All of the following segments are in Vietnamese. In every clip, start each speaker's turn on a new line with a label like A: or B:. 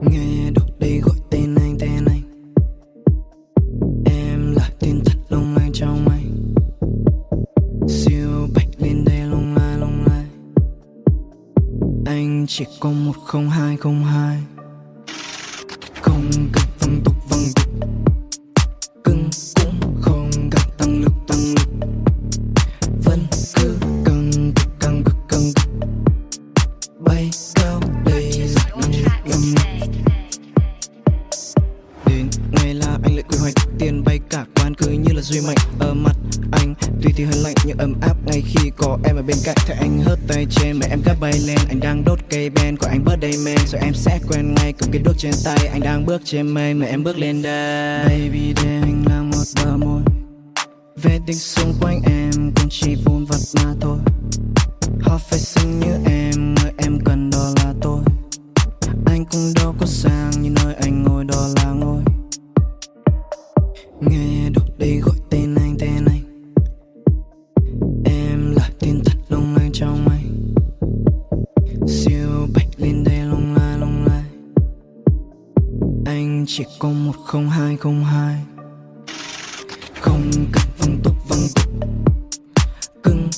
A: nghe đâu đây gọi tên anh tên anh. Em là tên thật long lay trong anh siêu bạch lên đây long lai long lai anh chỉ có một không hai không hai. Không cần văng tục văng tục cưng cũng không gặp tăng lực tăng lực. Vẫn cứ căng cực căng cực căng. Cực bay cao bay cả quán cứ như là duy mạnh ở mặt anh tuy thì hơi lạnh nhưng ấm áp ngay khi có em ở bên cạnh. Thấy anh hớt tay trên mà em gác bay lên. Anh đang đốt cây ben của anh bớt đầy men. Rồi em sẽ quen ngay cùng cái đuốc trên tay. Anh đang bước trên mây mà em bước lên đây. Baby để anh là một bờ môi. Về đinh xung quanh em cũng chỉ vun vặt mà thôi. Họ phải xinh như em, người em cần đó là tôi. Anh cũng đâu có sang như nơi Nghe đâu đây gọi tên anh tên anh. Em là tin thật lung lay trong anh. Siêu bạch lên đây lung lay lung lay, Anh chỉ có một không hai không hai. Không cần văng tục văng tục cưng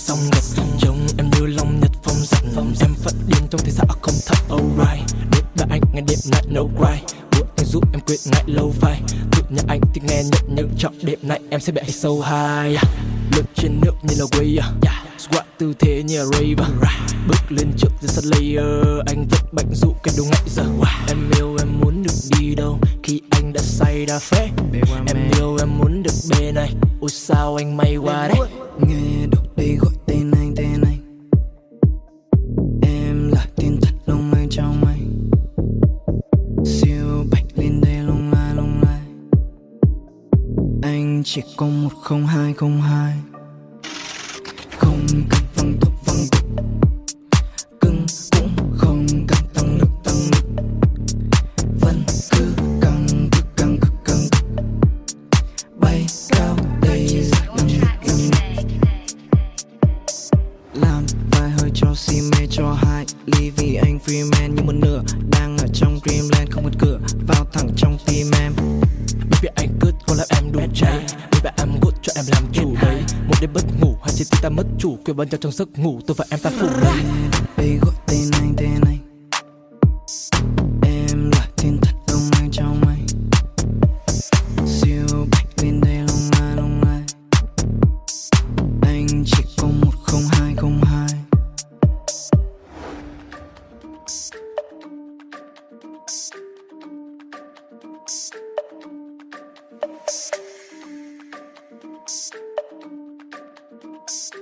B: xong ngập trông em như long nhật phong giật em phát điên trong thế xã không thật alright. Đêm đã anh ngày đêm night no cry. Bữa anh giúp em quên ngại lâu vai. Tự nhà anh thì nghe nhận nhưng chọn đêm nay em sẽ bị sâu high lướt trên nước như là wave squat tư thế như là rave. Bước lên trước the sun layer. Anh vẫn bệnh dụ cái đồ ngại giờ em yêu em muốn được đi đâu khi anh đã say đã phê em yêu em muốn được bên này. Ôi sao anh may quá đấy
A: chỉ có một không hai không hai. Không cần văng tục văng tục cưng cũng không cần tăng lực tăng lực. Vẫn cứ càng cứ càng cứ càng bay cao đây là năng lực năng lực làm vài hơi cho si mê, cho hai ly vì anh freeman như một nửa đang ở trong dreamland không một cửa vào thẳng trong tim em.
B: Baby anh cứ có làm em đuổi cháy em làm chủ đấy. Một đêm bất ngủ hay chỉ ta mất chủ. Quyền ban nhau trong giấc ngủ, tôi và em ta phụ đấy.
A: Đây gọi tên anh tên anh. Em là thiên thật long anh trong anh? Siêu bạch lên đây long lai long lai anh chỉ có một không hai không hai.
C: Thank you